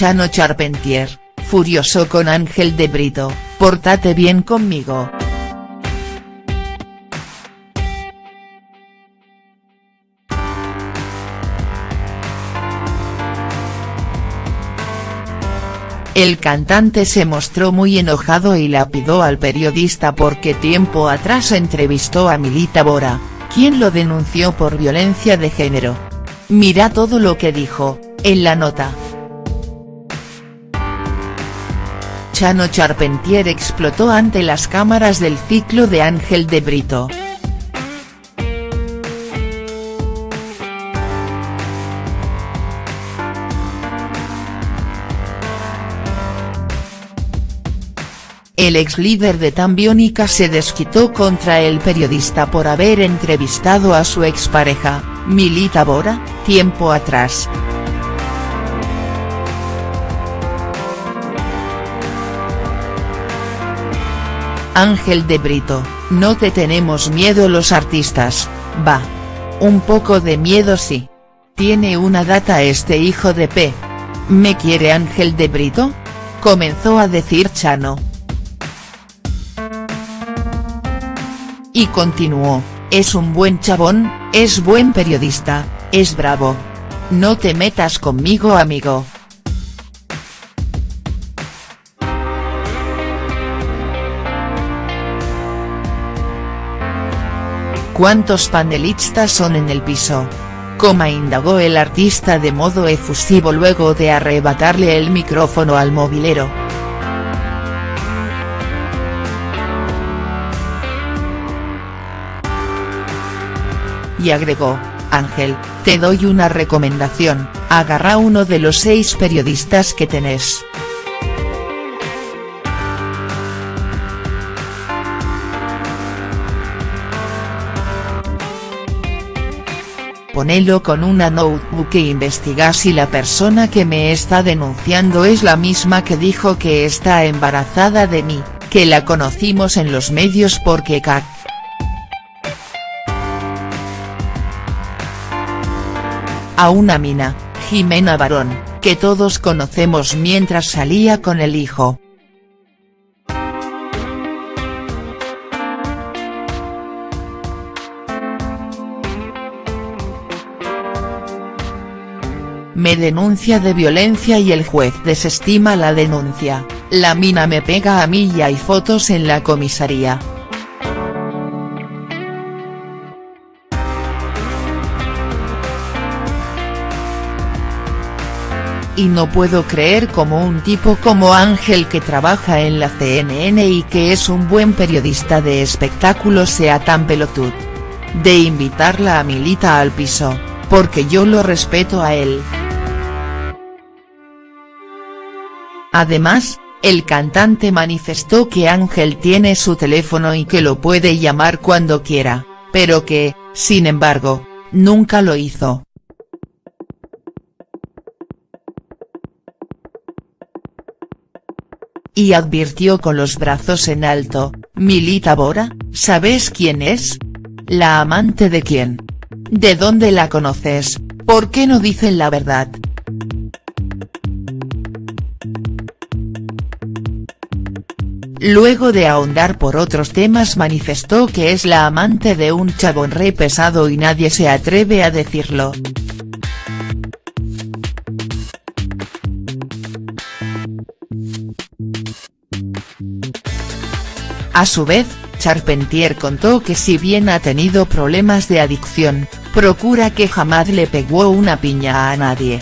Chano Charpentier, furioso con Ángel de Brito, portate bien conmigo. El cantante se mostró muy enojado y lapidó al periodista porque tiempo atrás entrevistó a Milita Bora, quien lo denunció por violencia de género. Mira todo lo que dijo, en la nota. Chano Charpentier explotó ante las cámaras del ciclo de Ángel de Brito. El ex líder de Tambiónica se desquitó contra el periodista por haber entrevistado a su expareja, Milita Bora, tiempo atrás. Ángel de Brito, no te tenemos miedo los artistas, va. Un poco de miedo sí. Tiene una data este hijo de P. ¿Me quiere Ángel de Brito? Comenzó a decir Chano. Y continuó, es un buen chabón, es buen periodista, es bravo. No te metas conmigo amigo. ¿Cuántos panelistas son en el piso? Coma indagó el artista de modo efusivo luego de arrebatarle el micrófono al movilero. y agregó, Ángel, te doy una recomendación, agarra uno de los seis periodistas que tenés. Ponelo con una notebook e investiga si la persona que me está denunciando es la misma que dijo que está embarazada de mí, que la conocimos en los medios porque CAC a una mina, Jimena Barón, que todos conocemos mientras salía con el hijo. Me denuncia de violencia y el juez desestima la denuncia, la mina me pega a mí y hay fotos en la comisaría. y no puedo creer como un tipo como Ángel que trabaja en la CNN y que es un buen periodista de espectáculos sea tan pelotud. De invitarla a Milita al piso, porque yo lo respeto a él. Además, el cantante manifestó que Ángel tiene su teléfono y que lo puede llamar cuando quiera, pero que, sin embargo, nunca lo hizo. y advirtió con los brazos en alto, Milita Bora, ¿sabes quién es? ¿La amante de quién? ¿De dónde la conoces? ¿Por qué no dicen la verdad?. Luego de ahondar por otros temas manifestó que es la amante de un chabón re pesado y nadie se atreve a decirlo. A su vez, Charpentier contó que si bien ha tenido problemas de adicción, procura que jamás le pegó una piña a nadie.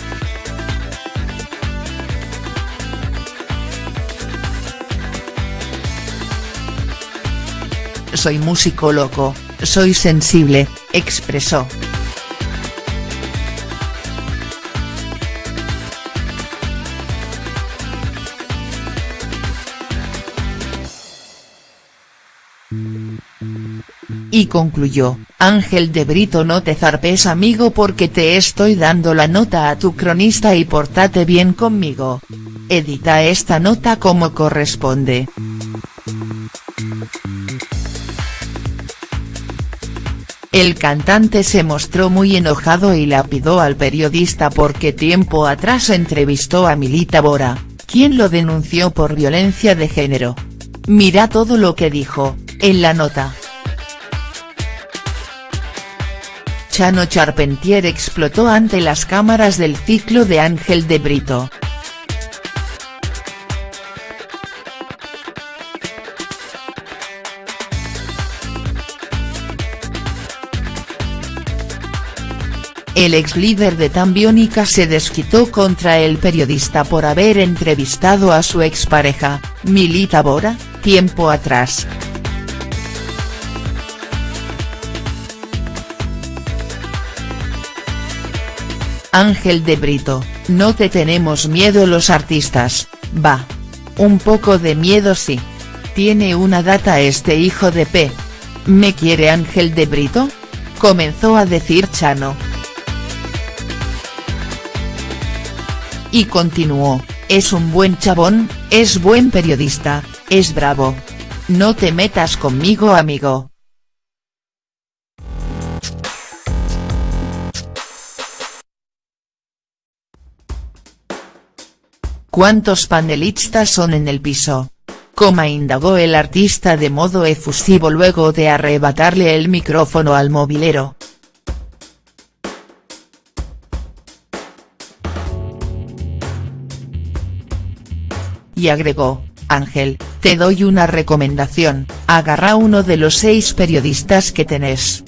Soy músico loco, soy sensible, expresó. Y concluyó, Ángel de Brito no te zarpes amigo porque te estoy dando la nota a tu cronista y portate bien conmigo. Edita esta nota como corresponde. El cantante se mostró muy enojado y lapidó al periodista porque tiempo atrás entrevistó a Milita Bora, quien lo denunció por violencia de género. Mira todo lo que dijo, en la nota. Chano Charpentier explotó ante las cámaras del ciclo de Ángel de Brito. El ex líder de Tambiónica se desquitó contra el periodista por haber entrevistado a su expareja, Milita Bora, tiempo atrás. Ángel de Brito, no te tenemos miedo los artistas, va. Un poco de miedo sí. Tiene una data este hijo de P. ¿Me quiere Ángel de Brito? Comenzó a decir Chano. Y continuó, es un buen chabón, es buen periodista, es bravo. No te metas conmigo amigo. ¿Cuántos panelistas son en el piso? Coma indagó el artista de modo efusivo luego de arrebatarle el micrófono al movilero. Y agregó, Ángel, te doy una recomendación, agarra uno de los seis periodistas que tenés.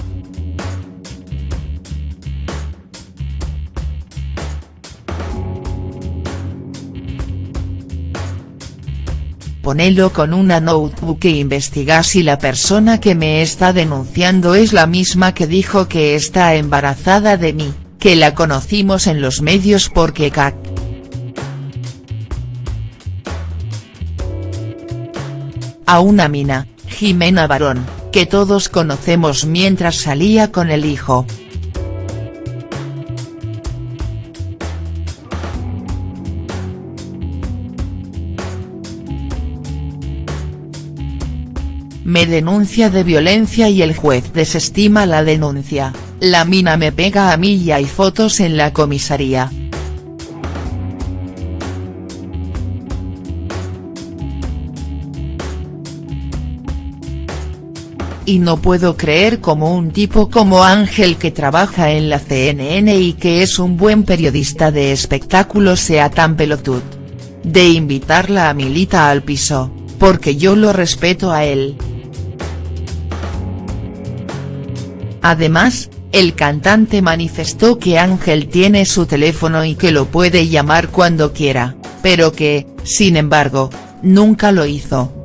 Ponelo con una notebook e investiga si la persona que me está denunciando es la misma que dijo que está embarazada de mí, que la conocimos en los medios porque cac a una mina, Jimena Barón, que todos conocemos mientras salía con el hijo. Me denuncia de violencia y el juez desestima la denuncia, la mina me pega a mí y hay fotos en la comisaría. Y no puedo creer como un tipo como Ángel que trabaja en la CNN y que es un buen periodista de espectáculos sea tan pelotut. De invitarla a Milita al piso, porque yo lo respeto a él. Además, el cantante manifestó que Ángel tiene su teléfono y que lo puede llamar cuando quiera, pero que, sin embargo, nunca lo hizo.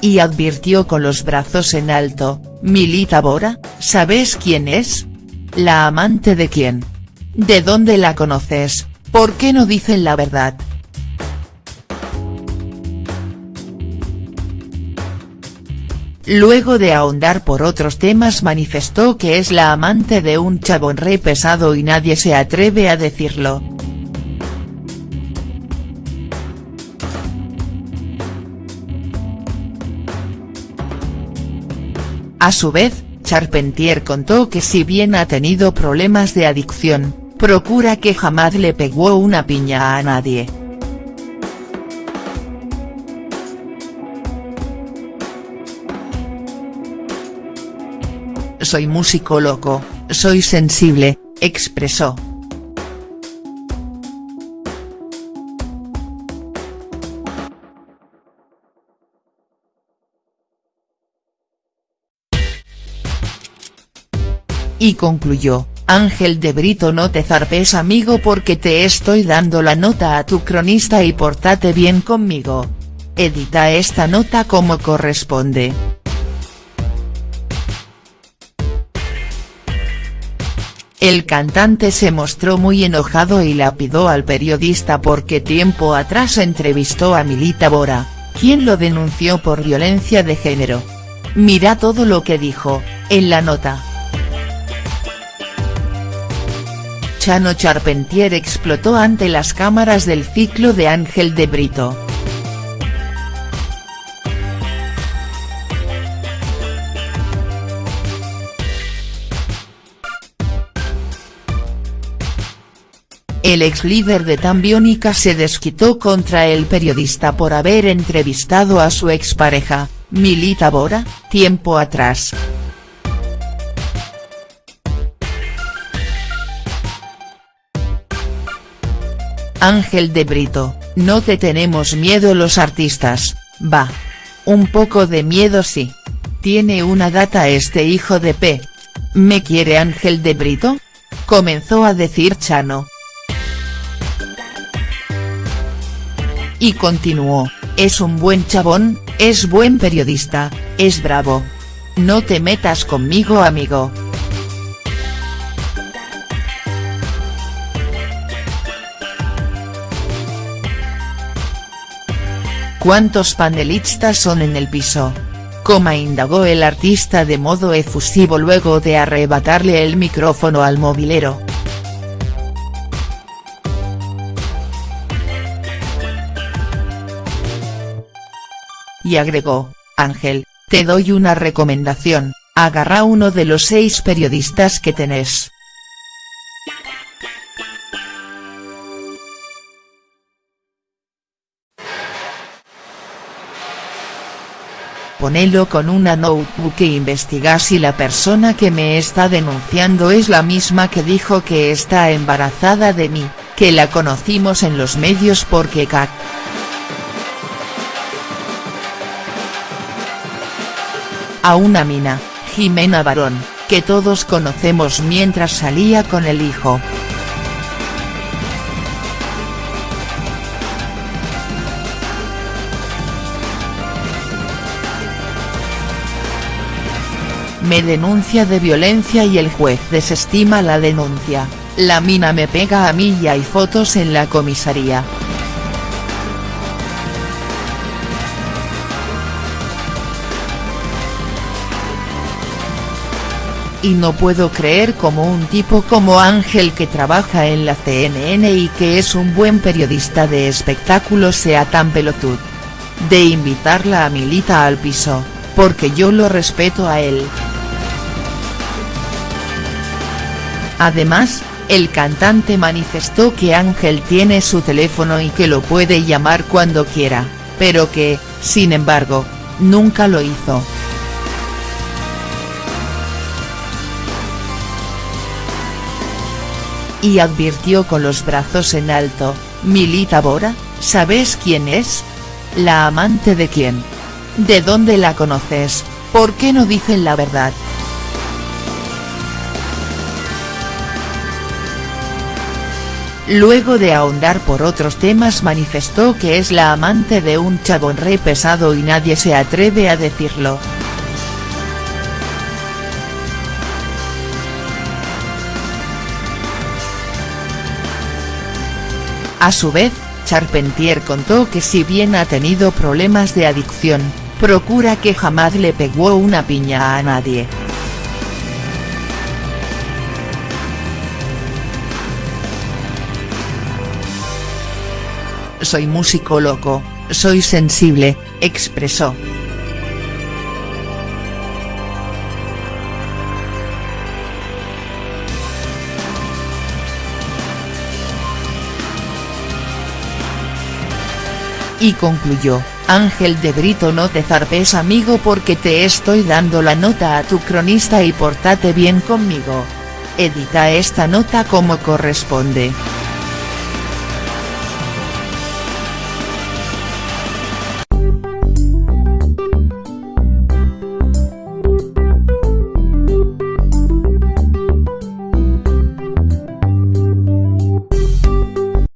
Y advirtió con los brazos en alto, Milita Bora, ¿sabes quién es? ¿La amante de quién? ¿De dónde la conoces? ¿Por qué no dicen la verdad?. Luego de ahondar por otros temas manifestó que es la amante de un chabón re pesado y nadie se atreve a decirlo. A su vez, Charpentier contó que si bien ha tenido problemas de adicción, procura que jamás le pegó una piña a nadie. Soy músico loco, soy sensible, expresó. Y concluyó, Ángel de Brito no te zarpes amigo porque te estoy dando la nota a tu cronista y portate bien conmigo. Edita esta nota como corresponde. El cantante se mostró muy enojado y lapidó al periodista porque tiempo atrás entrevistó a Milita Bora, quien lo denunció por violencia de género. Mira todo lo que dijo, en la nota. Chano Charpentier explotó ante las cámaras del ciclo de Ángel de Brito. El ex líder de Tambiónica se desquitó contra el periodista por haber entrevistado a su expareja, Milita Bora, tiempo atrás. Ángel de Brito, no te tenemos miedo los artistas, va. Un poco de miedo sí. Tiene una data este hijo de P. ¿Me quiere Ángel de Brito? Comenzó a decir Chano. Y continuó, es un buen chabón, es buen periodista, es bravo. No te metas conmigo amigo. ¿Cuántos panelistas son en el piso? Coma indagó el artista de modo efusivo luego de arrebatarle el micrófono al movilero. Y agregó, Ángel, te doy una recomendación, agarra uno de los seis periodistas que tenés. Ponelo con una notebook e investiga si la persona que me está denunciando es la misma que dijo que está embarazada de mí, que la conocimos en los medios porque cac. A una mina, Jimena Barón, que todos conocemos mientras salía con el hijo. Me denuncia de violencia y el juez desestima la denuncia, la mina me pega a mí y hay fotos en la comisaría. y no puedo creer como un tipo como Ángel que trabaja en la CNN y que es un buen periodista de espectáculos sea tan pelotud. De invitarla a Milita al piso, porque yo lo respeto a él. Además, el cantante manifestó que Ángel tiene su teléfono y que lo puede llamar cuando quiera, pero que, sin embargo, nunca lo hizo. Y advirtió con los brazos en alto, Milita Bora, ¿sabes quién es? ¿La amante de quién? ¿De dónde la conoces? ¿Por qué no dicen la verdad?. Luego de ahondar por otros temas manifestó que es la amante de un chabón re pesado y nadie se atreve a decirlo. A su vez, Charpentier contó que si bien ha tenido problemas de adicción, procura que jamás le pegó una piña a nadie. Soy músico loco, soy sensible, expresó. Y concluyó, Ángel de Brito no te zarpes amigo porque te estoy dando la nota a tu cronista y portate bien conmigo. Edita esta nota como corresponde.